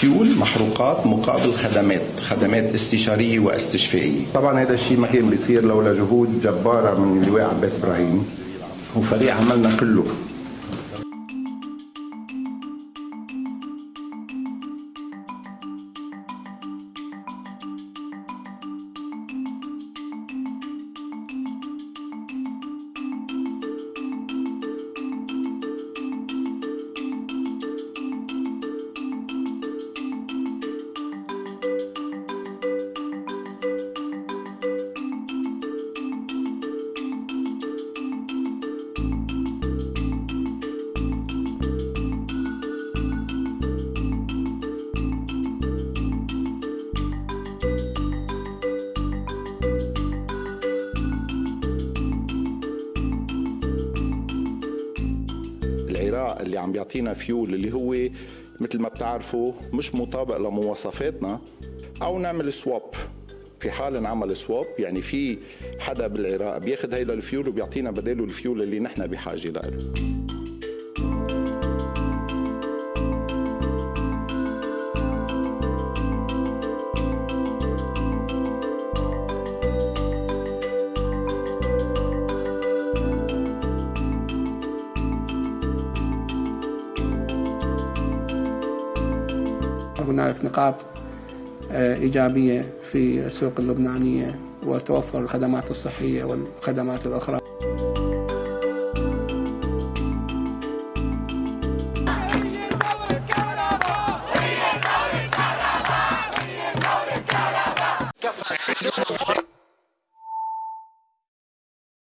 فيول محروقات مقابل خدمات خدمات استشارية واستشفائية. طبعا هذا الشيء ما كان بيصير لولا جهود جبارة من اللواء عباس إبراهيم وفريق عملنا كله. العراق اللي عم بيعطينا فيول اللي هو مثل ما بتعرفوا مش مطابق لمواصفاتنا أو نعمل swap في حال انعمل swap يعني في حدا بالعراق بياخذ هيدا الفيول وبيعطينا بداله الفيول اللي نحن بحاجة له هناك نقاط آه، إيجابية في السوق اللبنانية وتوفر الخدمات الصحية والخدمات الأخرى.